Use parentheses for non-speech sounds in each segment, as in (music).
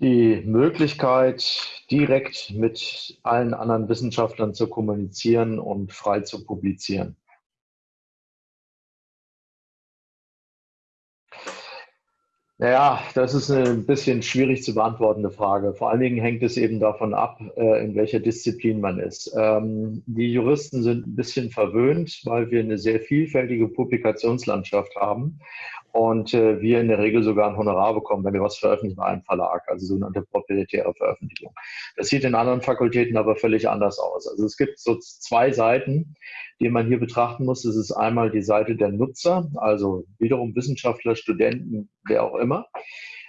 Die Möglichkeit, direkt mit allen anderen Wissenschaftlern zu kommunizieren und frei zu publizieren. Naja, das ist eine ein bisschen schwierig zu beantwortende Frage. Vor allen Dingen hängt es eben davon ab, äh, in welcher Disziplin man ist. Ähm, die Juristen sind ein bisschen verwöhnt, weil wir eine sehr vielfältige Publikationslandschaft haben und äh, wir in der Regel sogar ein Honorar bekommen, wenn wir was veröffentlichen bei einem Verlag, also sogenannte proprietäre Veröffentlichung. Das sieht in anderen Fakultäten aber völlig anders aus. Also es gibt so zwei Seiten, die man hier betrachten muss. Das ist einmal die Seite der Nutzer, also wiederum Wissenschaftler, Studenten, wer auch immer,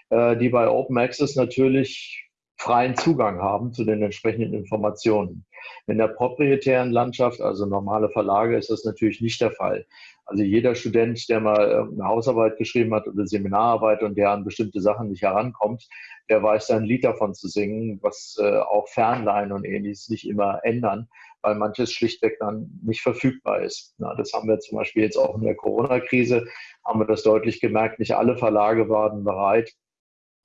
äh, die bei Open Access natürlich freien Zugang haben zu den entsprechenden Informationen. In der proprietären Landschaft, also normale Verlage, ist das natürlich nicht der Fall. Also jeder Student, der mal eine Hausarbeit geschrieben hat oder Seminararbeit und der an bestimmte Sachen nicht herankommt, der weiß da ein Lied davon zu singen, was äh, auch Fernleihen und ähnliches nicht immer ändern, weil manches schlichtweg dann nicht verfügbar ist. Das haben wir zum Beispiel jetzt auch in der Corona-Krise, haben wir das deutlich gemerkt, nicht alle Verlage waren bereit,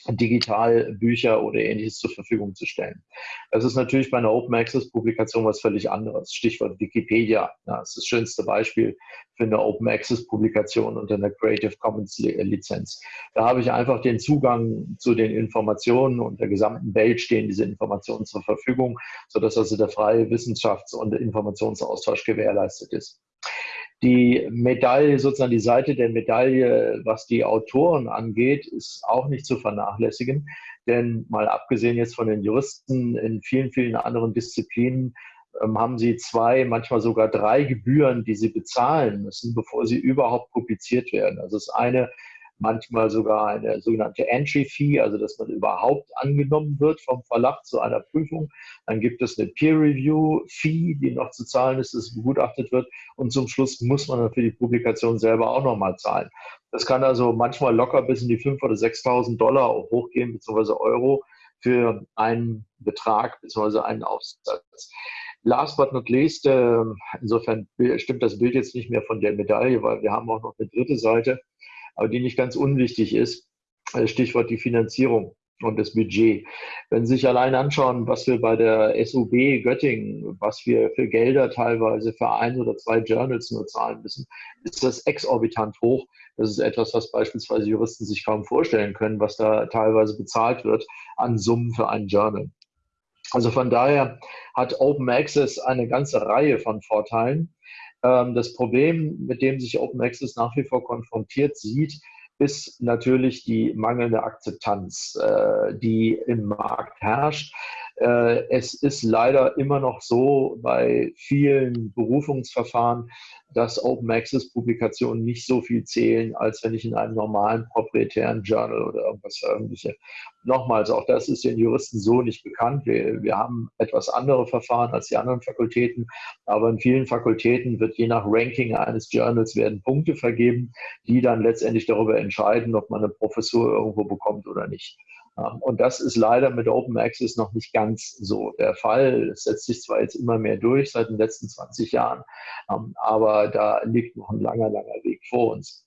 digital Bücher oder ähnliches zur Verfügung zu stellen. Das ist natürlich bei einer Open Access Publikation was völlig anderes. Stichwort Wikipedia. Ja, das ist das schönste Beispiel für eine Open Access Publikation unter einer Creative Commons Lizenz. Da habe ich einfach den Zugang zu den Informationen und der gesamten Welt stehen diese Informationen zur Verfügung, sodass also der freie Wissenschafts- und Informationsaustausch gewährleistet ist. Die Medaille, sozusagen die Seite der Medaille, was die Autoren angeht, ist auch nicht zu vernachlässigen. Denn mal abgesehen jetzt von den Juristen in vielen, vielen anderen Disziplinen ähm, haben sie zwei, manchmal sogar drei Gebühren, die sie bezahlen müssen, bevor sie überhaupt publiziert werden. Also das eine manchmal sogar eine sogenannte Entry Fee, also dass man überhaupt angenommen wird vom Verlag zu einer Prüfung. Dann gibt es eine Peer Review Fee, die noch zu zahlen ist, dass begutachtet wird. Und zum Schluss muss man dann für die Publikation selber auch nochmal zahlen. Das kann also manchmal locker bis in die 5.000 oder 6.000 Dollar hochgehen, beziehungsweise Euro für einen Betrag, beziehungsweise einen Aufsatz. Last but not least, äh, insofern stimmt das Bild jetzt nicht mehr von der Medaille, weil wir haben auch noch eine dritte Seite aber die nicht ganz unwichtig ist. Äh, Stichwort die Finanzierung und das Budget. Wenn Sie sich allein anschauen, was wir bei der SUB Göttingen, was wir für Gelder teilweise für ein oder zwei Journals nur zahlen müssen, ist das exorbitant hoch. Das ist etwas, was beispielsweise Juristen sich kaum vorstellen können, was da teilweise bezahlt wird an Summen für ein Journal. Also von daher hat Open Access eine ganze Reihe von Vorteilen. Ähm, das Problem, mit dem sich Open Access nach wie vor konfrontiert sieht, ist natürlich die mangelnde Akzeptanz, äh, die im Markt herrscht. Äh, es ist leider immer noch so bei vielen Berufungsverfahren, dass Open Access Publikationen nicht so viel zählen, als wenn ich in einem normalen proprietären Journal oder irgendwas veröffentliche. Nochmals, auch das ist den Juristen so nicht bekannt. Wir, wir haben etwas andere Verfahren als die anderen Fakultäten, aber in vielen Fakultäten wird je nach Ranking eines Journals werden Punkte vergeben, die dann letztendlich darüber entscheiden, ob man eine Professur irgendwo bekommt oder nicht. Und das ist leider mit Open Access noch nicht ganz so der Fall. Es setzt sich zwar jetzt immer mehr durch seit den letzten 20 Jahren, ähm, aber da liegt noch ein langer, langer Weg vor uns.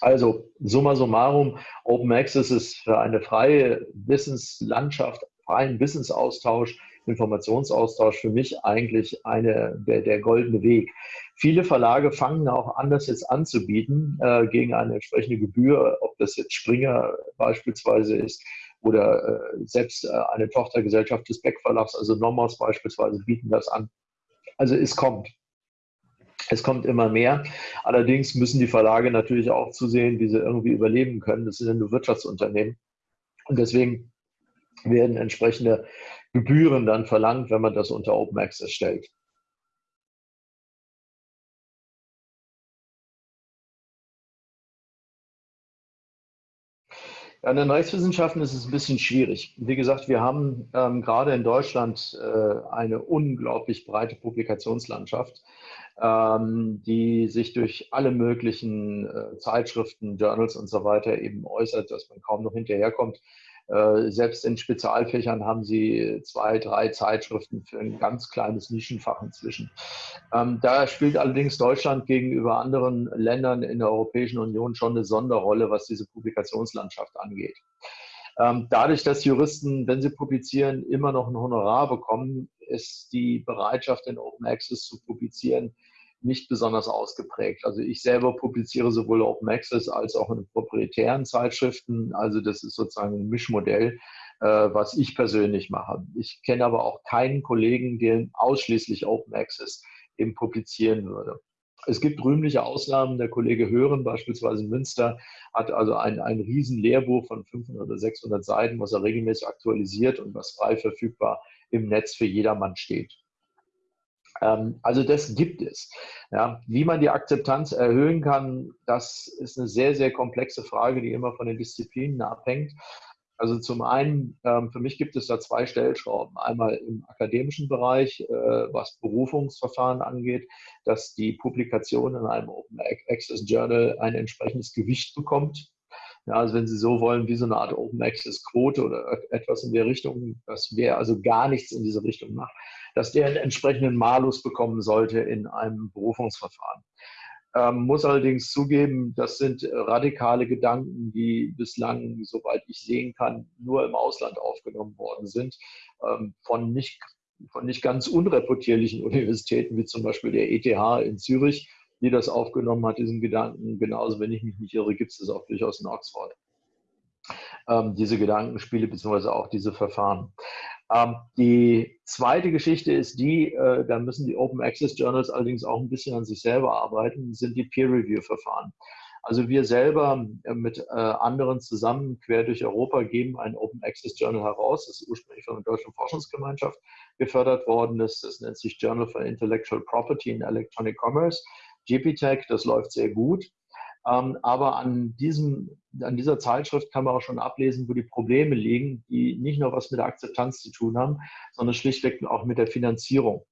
Also, summa summarum, Open Access ist für eine freie Wissenslandschaft, freien Wissensaustausch Informationsaustausch für mich eigentlich eine, der, der goldene Weg. Viele Verlage fangen auch an, das jetzt anzubieten äh, gegen eine entsprechende Gebühr, ob das jetzt Springer beispielsweise ist oder äh, selbst äh, eine Tochtergesellschaft des Beck Verlags, also Nomos beispielsweise, bieten das an. Also es kommt. Es kommt immer mehr. Allerdings müssen die Verlage natürlich auch zusehen, wie sie irgendwie überleben können. Das sind ja nur Wirtschaftsunternehmen. Und deswegen werden entsprechende Gebühren dann verlangt, wenn man das unter Open Access stellt. Ja, in den Rechtswissenschaften ist es ein bisschen schwierig. Wie gesagt, wir haben ähm, gerade in Deutschland äh, eine unglaublich breite Publikationslandschaft, ähm, die sich durch alle möglichen äh, Zeitschriften, Journals und so weiter eben äußert, dass man kaum noch hinterherkommt, selbst in Spezialfächern haben sie zwei, drei Zeitschriften für ein ganz kleines Nischenfach inzwischen. Ähm, da spielt allerdings Deutschland gegenüber anderen Ländern in der Europäischen Union schon eine Sonderrolle, was diese Publikationslandschaft angeht. Ähm, dadurch, dass Juristen, wenn sie publizieren, immer noch ein Honorar bekommen, ist die Bereitschaft, in Open Access zu publizieren, nicht besonders ausgeprägt. Also ich selber publiziere sowohl Open Access als auch in proprietären Zeitschriften. Also das ist sozusagen ein Mischmodell, äh, was ich persönlich mache. Ich kenne aber auch keinen Kollegen, der ausschließlich Open Access eben publizieren würde. Es gibt rühmliche Ausnahmen. Der Kollege Hören beispielsweise in Münster hat also ein, ein Riesenlehrbuch von 500 oder 600 Seiten, was er regelmäßig aktualisiert und was frei verfügbar im Netz für jedermann steht. Ähm, also das gibt es. Ja, wie man die Akzeptanz erhöhen kann, das ist eine sehr, sehr komplexe Frage, die immer von den Disziplinen abhängt. Also zum einen, ähm, für mich gibt es da zwei Stellschrauben. Einmal im akademischen Bereich, äh, was Berufungsverfahren angeht, dass die Publikation in einem Open Access Journal ein entsprechendes Gewicht bekommt. Ja, also wenn Sie so wollen, wie so eine Art Open Access Quote oder etwas in der Richtung, dass wer also gar nichts in diese Richtung macht, dass der einen entsprechenden Malus bekommen sollte in einem Berufungsverfahren. Ähm, muss allerdings zugeben, das sind radikale Gedanken, die bislang, soweit ich sehen kann, nur im Ausland aufgenommen worden sind, ähm, von nicht, von nicht ganz unreputierlichen (laughs) Universitäten, wie zum Beispiel der ETH in Zürich, die das aufgenommen hat, diesen Gedanken. Genauso, wenn ich mich nicht irre, gibt es das auch durchaus in Oxford. Ähm, diese Gedankenspiele beziehungsweise auch diese Verfahren. Ähm, die zweite Geschichte ist die, äh, da müssen die Open Access Journals allerdings auch ein bisschen an sich selber arbeiten, sind die Peer-Review-Verfahren. Also wir selber äh, mit äh, anderen zusammen quer durch Europa geben ein Open Access Journal heraus. Das ist ursprünglich von der Deutschen Forschungsgemeinschaft gefördert worden. Das, das nennt sich Journal for Intellectual Property in Electronic Commerce. GPTech, das läuft sehr gut. Ähm, aber an, diesem, an dieser Zeitschrift kann man auch schon ablesen, wo die Probleme liegen, die nicht nur was mit der Akzeptanz zu tun haben, sondern schlichtweg auch mit der Finanzierung.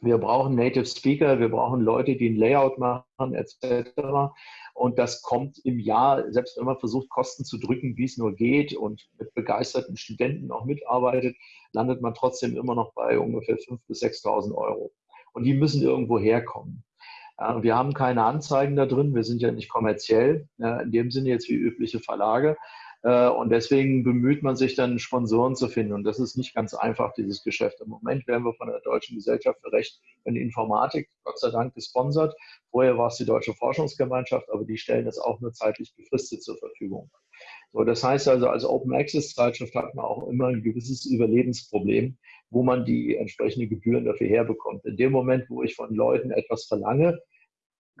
Wir brauchen Native Speaker, wir brauchen Leute, die ein Layout machen, etc. Und das kommt im Jahr, selbst wenn man versucht, Kosten zu drücken, wie es nur geht und mit begeisterten Studenten auch mitarbeitet, landet man trotzdem immer noch bei ungefähr 5.000 bis 6.000 Euro. Und die müssen irgendwo herkommen. Wir haben keine Anzeigen da drin, wir sind ja nicht kommerziell, in dem Sinne jetzt wie übliche Verlage. Äh, und deswegen bemüht man sich dann, Sponsoren zu finden. Und das ist nicht ganz einfach, dieses Geschäft. Im Moment werden wir von der Deutschen Gesellschaft für Recht und Informatik, Gott sei Dank, gesponsert. Vorher war es die Deutsche Forschungsgemeinschaft, aber die stellen das auch nur zeitlich befristet zur Verfügung. So, das heißt also, als Open Access Zeitschrift hat man auch immer ein gewisses Überlebensproblem, wo man die entsprechenden Gebühren dafür herbekommt. In dem Moment, wo ich von Leuten etwas verlange,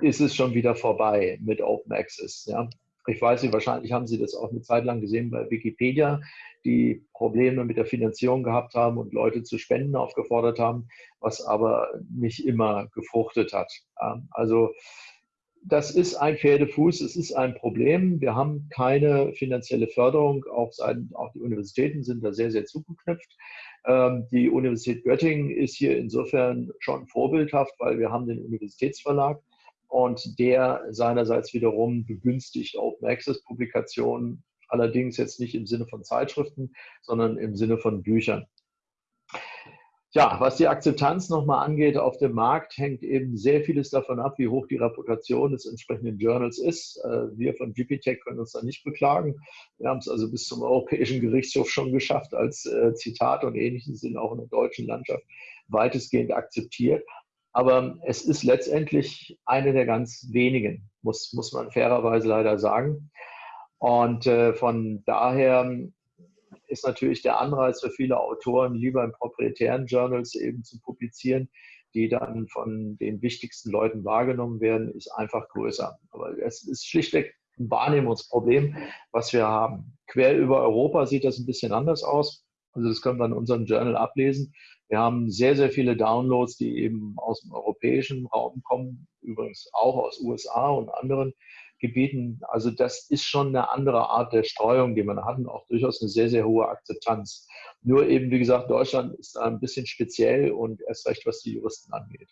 ist es schon wieder vorbei mit Open Access. Ja? Ich weiß nicht, wahrscheinlich haben Sie das auch eine Zeit lang gesehen bei Wikipedia, die Probleme mit der Finanzierung gehabt haben und Leute zu Spenden aufgefordert haben, was aber nicht immer gefruchtet hat. Also das ist ein Pferdefuß, es ist ein Problem. Wir haben keine finanzielle Förderung, auch, seitens, auch die Universitäten sind da sehr, sehr zugeknüpft. Ähm, die Universität Göttingen ist hier insofern schon vorbildhaft, weil wir haben den Universitätsverlag und der seinerseits wiederum begünstigt Open Access Publikationen, allerdings jetzt nicht im Sinne von Zeitschriften, sondern im Sinne von Büchern. Ja, was die Akzeptanz nochmal angeht auf dem Markt, hängt eben sehr vieles davon ab, wie hoch die Reputation des entsprechenden Journals ist. Äh, wir von GPTech können uns da nicht beklagen. Wir haben es also bis zum Europäischen Gerichtshof schon geschafft, als äh, Zitat und ähnliches sind auch in der deutschen Landschaft weitestgehend akzeptiert. Aber es ist letztendlich eine der ganz wenigen, muss, muss man fairerweise leider sagen. Und äh, von daher ist natürlich der Anreiz für viele Autoren, lieber in proprietären Journals eben zu publizieren, die dann von den wichtigsten Leuten wahrgenommen werden, ist einfach größer. Aber es ist schlichtweg ein Wahrnehmungsproblem, was wir haben. Quer über Europa sieht das ein bisschen anders aus. Also das können wir in unserem Journal ablesen. Wir haben sehr, sehr viele Downloads, die eben aus dem europäischen Raum kommen, übrigens auch aus USA und anderen Gebieten. Also das ist schon eine andere Art der Streuung, die man hat und auch durchaus eine sehr, sehr hohe Akzeptanz. Nur eben, wie gesagt, Deutschland ist ein bisschen speziell und erst recht, was die Juristen angeht.